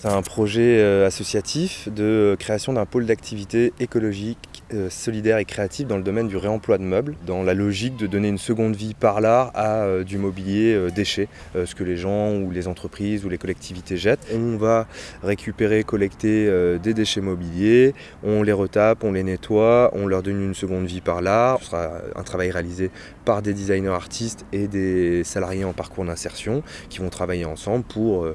C'est un projet euh, associatif de création d'un pôle d'activité écologique, euh, solidaire et créatif dans le domaine du réemploi de meubles, dans la logique de donner une seconde vie par l'art à euh, du mobilier déchet, ce que les gens ou les entreprises ou les collectivités jettent. On va récupérer, collecter des déchets mobiliers, on les retape, on les nettoie, on leur donne une seconde vie par l'art. Ce sera un travail réalisé par des designers artistes et des salariés en parcours d'insertion qui vont travailler ensemble pour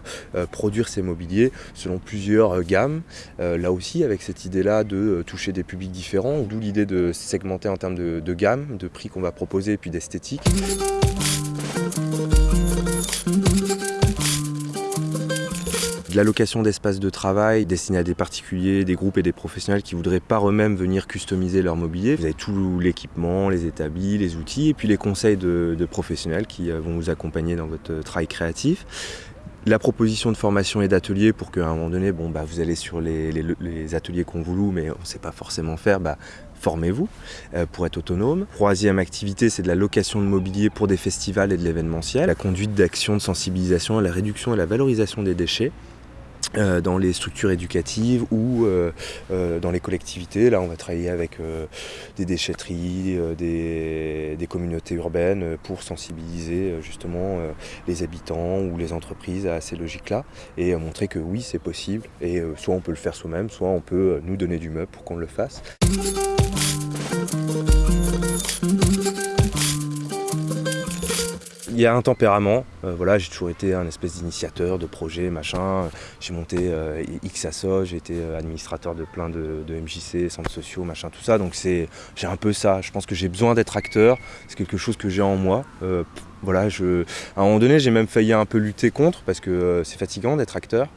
produire ces mobiliers selon plusieurs euh, gammes. Euh, là aussi, avec cette idée-là de euh, toucher des publics différents, d'où l'idée de segmenter en termes de, gamme, de prix qu'on va proposer et puis d'esthétique. de l'allocation d'espaces de travail destiné à des particuliers, des groupes et des professionnels qui voudraient par eux-mêmes venir customiser leur mobilier. Vous avez tout l'équipement, les établis, les outils et puis les conseils de, de professionnels qui vont vous accompagner dans votre travail créatif la proposition de formation et d'ateliers pour qu'à un moment donné, bon, bah, vous allez sur les, ateliers qu'on vous loue, mais on ne sait pas forcément faire, bah, formez-vous euh, pour être autonome. Troisième activité, c'est de la location de mobilier pour des festivals et de l'événementiel. La conduite d'actions de sensibilisation à la réduction et la valorisation des déchets. Euh, dans les structures éducatives ou euh, euh, dans les collectivités. Là, on va travailler avec des déchetteries, des, des, communautés urbaines pour sensibiliser justement les habitants ou les entreprises à ces logiques-là et montrer que oui, c'est possible. Et soit on peut le faire soi-même, soit on peut nous donner du meuble pour qu'on le fasse. Il y a un tempérament. Euh, voilà, j'ai toujours été un espèce d'initiateur de projet, machin. J'ai monté euh, XASO, j'ai été euh, administrateur de plein de, MJC, centres sociaux, machin, tout ça. Donc j'ai un peu ça. Je pense que j'ai besoin d'être acteur. C'est quelque chose que j'ai en moi. voilà, je, à un moment donné, j'ai même failli un peu lutter contre parce que c'est fatigant d'être acteur.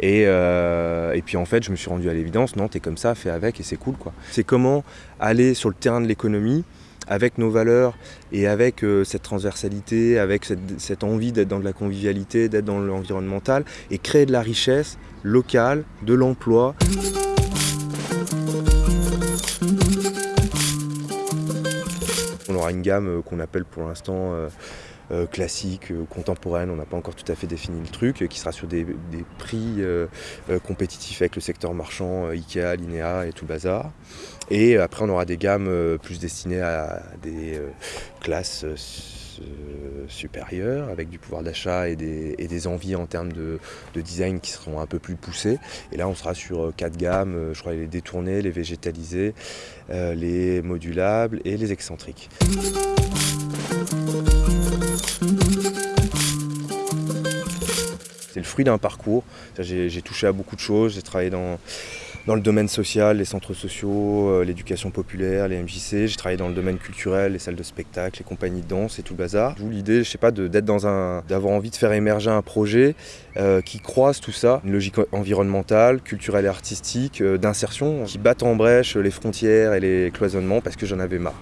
Et, et, puis en fait, je me suis rendu à l'évidence, non, t'es comme ça, fais avec et c'est cool quoi. C'est comment aller sur le terrain de l'économie avec nos valeurs et avec euh, cette transversalité, avec cette, envie d'être dans de la convivialité, d'être dans l'environnemental et créer de la richesse locale, de l'emploi. On aura une gamme euh, qu'on appelle pour l'instant euh, euh, classique, euh, contemporaine, on n'a pas encore tout à fait défini le truc, euh, qui sera sur des, prix compétitifs avec le secteur marchand, Ikea, Linea et tout bazar. Et après on aura des gammes plus destinées à des classes supérieures avec du pouvoir d'achat et des, envies en termes de, design qui seront un peu plus poussées. Et là on sera sur quatre gammes, je crois les détournés, les végétalisés, les modulables et les excentriques. Fruit d'un parcours. J'ai touché à beaucoup de choses. J'ai travaillé dans, dans le domaine social, les centres sociaux, euh, l'éducation populaire, les MJC. J'ai travaillé dans le domaine culturel, les salles de spectacle, les compagnies de danse et tout le bazar. D'où l'idée, je sais pas, d'être dans un, d'avoir envie de faire émerger un projet euh, qui croise tout ça, une logique environnementale, culturelle et artistique, euh, d'insertion, qui batte en brèche les frontières et les cloisonnements parce que j'en avais marre.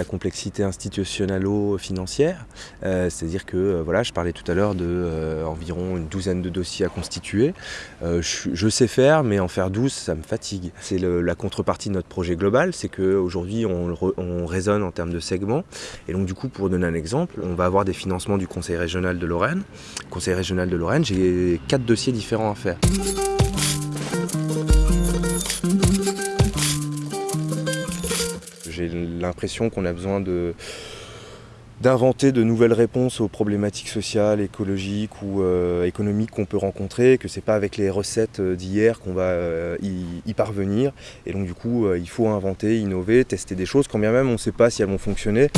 La complexité institutionnalo-financière, euh, c'est-à-dire que euh, voilà, je parlais tout à l'heure de euh, une douzaine de dossiers à constituer. Je, sais faire, mais en faire 12, ça me fatigue. C'est la contrepartie de notre projet global, c'est qu'aujourd'hui on, on raisonne en termes de segments. Et donc du coup, pour donner un exemple, on va avoir des financements du Conseil régional de Lorraine. Conseil régional de Lorraine, j'ai quatre dossiers différents à faire. L'impression qu'on a besoin d'inventer de nouvelles réponses aux problématiques sociales, écologiques ou euh, économiques qu'on peut rencontrer, que c'est pas avec les recettes euh, d'hier qu'on va euh, y, parvenir. Et donc du coup, il faut inventer, innover, tester des choses, quand bien même on ne sait pas si elles vont fonctionner.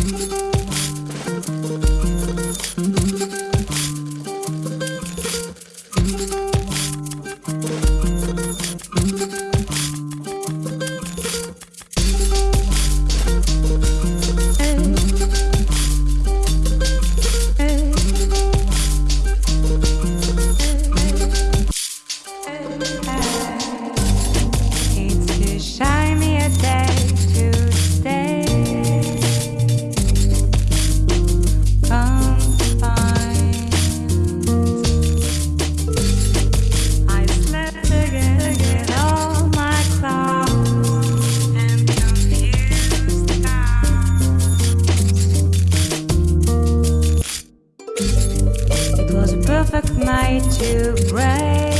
perfect night to break.